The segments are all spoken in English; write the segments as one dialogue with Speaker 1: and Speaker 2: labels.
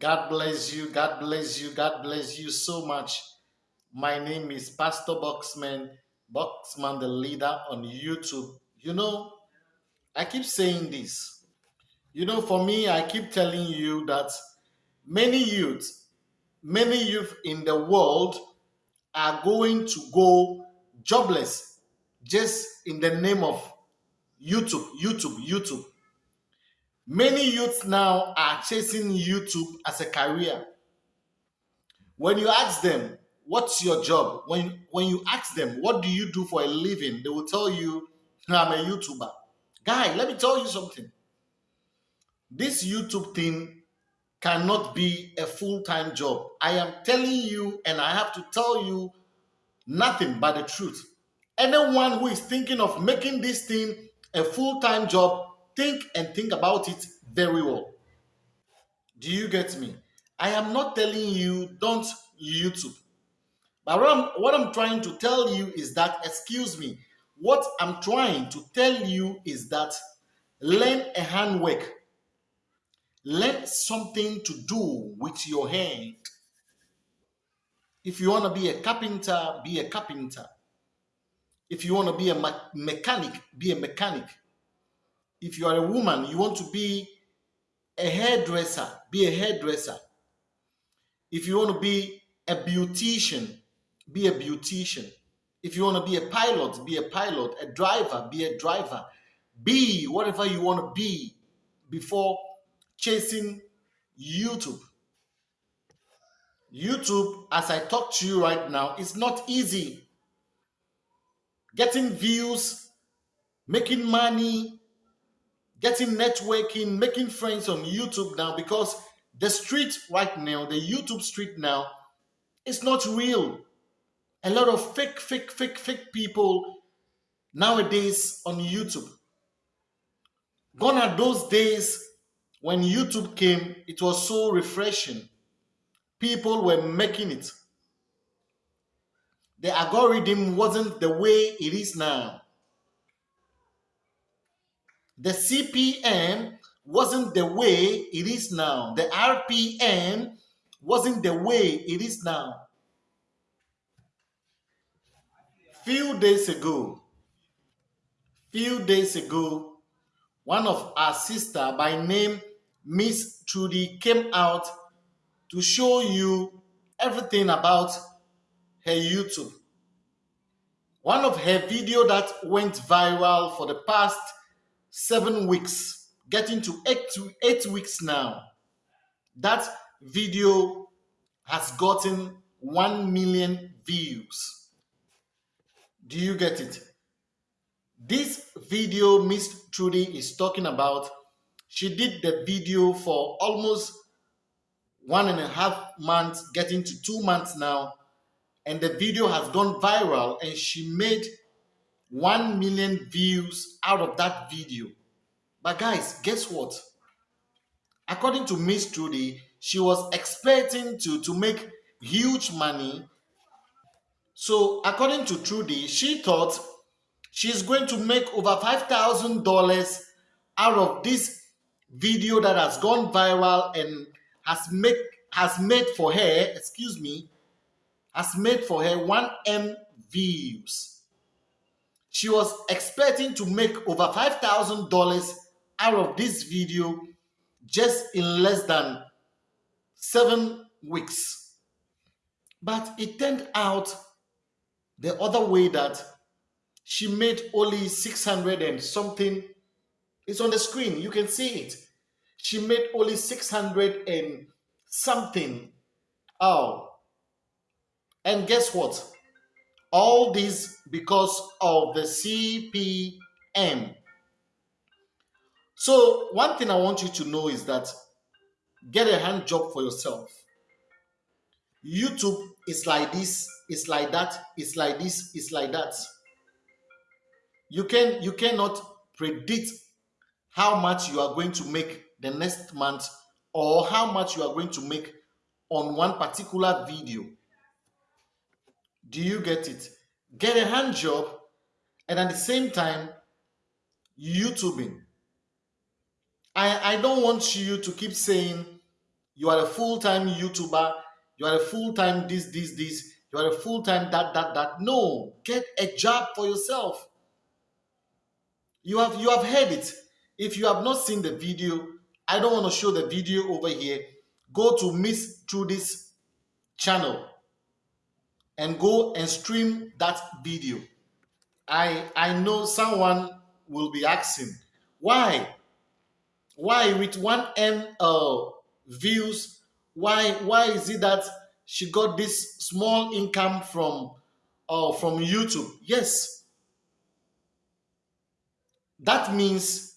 Speaker 1: God bless you. God bless you. God bless you so much. My name is Pastor Boxman, Boxman the leader on YouTube. You know, I keep saying this. You know, for me, I keep telling you that many youth, many youth in the world are going to go jobless just in the name of YouTube, YouTube, YouTube. Many youths now are chasing YouTube as a career. When you ask them, what's your job? When, when you ask them, what do you do for a living? They will tell you, I'm a YouTuber. Guy, let me tell you something. This YouTube thing cannot be a full-time job. I am telling you, and I have to tell you nothing but the truth. Anyone who is thinking of making this thing a full-time job, think and think about it very well. Do you get me? I am not telling you don't YouTube. But what I'm, what I'm trying to tell you is that, excuse me, what I'm trying to tell you is that learn a handwork. Learn something to do with your hand. If you want to be a carpenter, be a carpenter. If you want to be a me mechanic, be a mechanic. If you are a woman, you want to be a hairdresser, be a hairdresser. If you want to be a beautician, be a beautician. If you want to be a pilot, be a pilot. A driver, be a driver. Be whatever you want to be before chasing YouTube. YouTube, as I talk to you right now, is not easy. Getting views, making money, getting networking, making friends on YouTube now because the street right now, the YouTube street now, is not real. A lot of fake, fake, fake, fake people nowadays on YouTube. Gone are those days when YouTube came, it was so refreshing. People were making it. The algorithm wasn't the way it is now. The CPM wasn't the way it is now. The RPM wasn't the way it is now. Few days ago, few days ago, one of our sister by name Miss Trudy came out to show you everything about her YouTube. One of her video that went viral for the past seven weeks, getting to eight to eight weeks now. That video has gotten 1 million views. Do you get it? This video Miss Trudy is talking about, she did the video for almost one and a half months, getting to two months now. And the video has gone viral and she made 1 million views out of that video. But guys, guess what? According to Miss Trudy, she was expecting to, to make huge money. So according to Trudy, she thought she's going to make over $5,000 out of this video that has gone viral and has make has made for her, excuse me, has made for her 1M views. She was expecting to make over $5,000 out of this video just in less than seven weeks. But it turned out the other way that she made only 600 and something. It's on the screen. You can see it. She made only 600 and something. Oh. And guess what? All this because of the CPM. So one thing I want you to know is that get a hand job for yourself. YouTube is like this, it's like that, it's like this, it's like that. You can you cannot predict how much you are going to make the next month or how much you are going to make on one particular video. Do you get it? Get a hand job and at the same time, YouTubing. I, I don't want you to keep saying you are a full-time YouTuber, you are a full-time this, this, this, you are a full-time that, that, that. No, get a job for yourself. You have you have heard it. If you have not seen the video, I don't want to show the video over here. Go to Miss Trudy's channel and go and stream that video. I I know someone will be asking why why with one m uh, views why why is it that she got this small income from uh, from YouTube? Yes, that means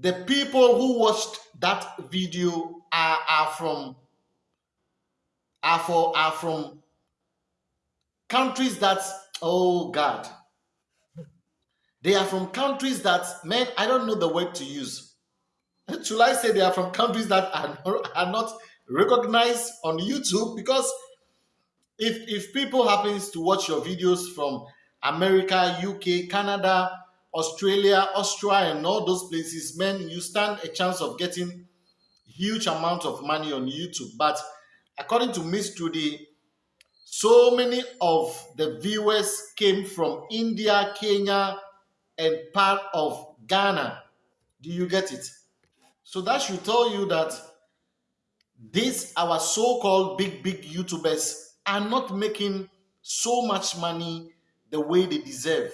Speaker 1: the people who watched that video are, are from are for are from countries that oh god. They are from countries that man i don't know the word to use. Should i say they are from countries that are, are not recognized on youtube? Because if if people happens to watch your videos from america uk canada australia austria and all those places man you stand a chance of getting huge amount of money on youtube. But according to miss trudy so many of the viewers came from India, Kenya, and part of Ghana. Do you get it? So that should tell you that these our so-called big, big YouTubers are not making so much money the way they deserve.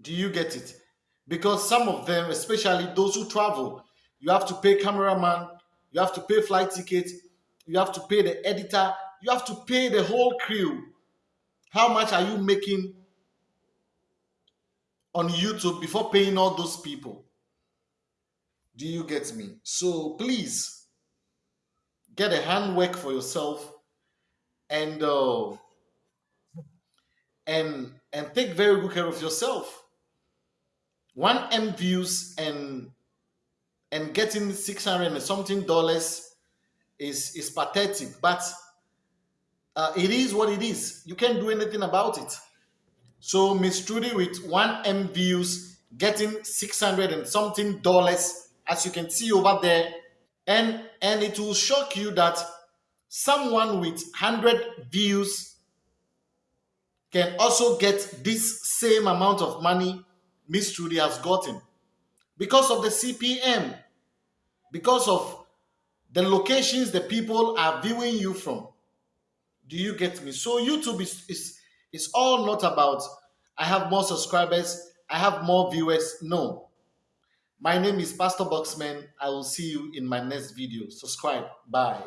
Speaker 1: Do you get it? Because some of them, especially those who travel, you have to pay cameraman, you have to pay flight ticket, you have to pay the editor, you have to pay the whole crew. How much are you making on YouTube before paying all those people? Do you get me? So please get a handwork for yourself and uh, and and take very good care of yourself. One M views and and getting six hundred and something dollars is is pathetic, but uh, it is what it is. You can't do anything about it. So Miss Trudy with one M views getting 600 and something dollars, as you can see over there. And, and it will shock you that someone with 100 views can also get this same amount of money Miss Trudy has gotten because of the CPM, because of the locations the people are viewing you from. Do you get me? So YouTube is is is all not about I have more subscribers, I have more viewers. No. My name is Pastor Boxman. I will see you in my next video. Subscribe. Bye.